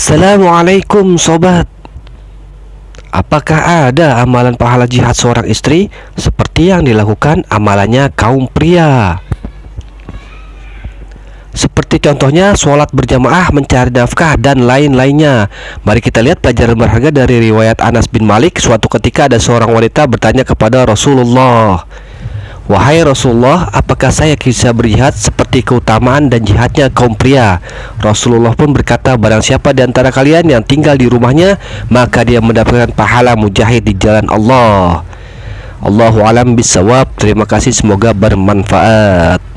Assalamualaikum sobat. Apakah ada amalan pahala jihad seorang istri Seperti yang dilakukan amalannya kaum pria? Seperti contohnya sholat berjamaah mencari nafkah dan lain-lainnya. Mari kita lihat pelajaran berharga dari riwayat Anas bin Malik Suatu ketika ada seorang wanita bertanya kepada Rasulullah Wahai Rasulullah, apakah saya bisa berjihad seperti keutamaan dan jihadnya kaum pria? Rasulullah pun berkata, barang siapa di antara kalian yang tinggal di rumahnya, maka dia mendapatkan pahala mujahid di jalan Allah. Allahu alam bisawab. Terima kasih, semoga bermanfaat.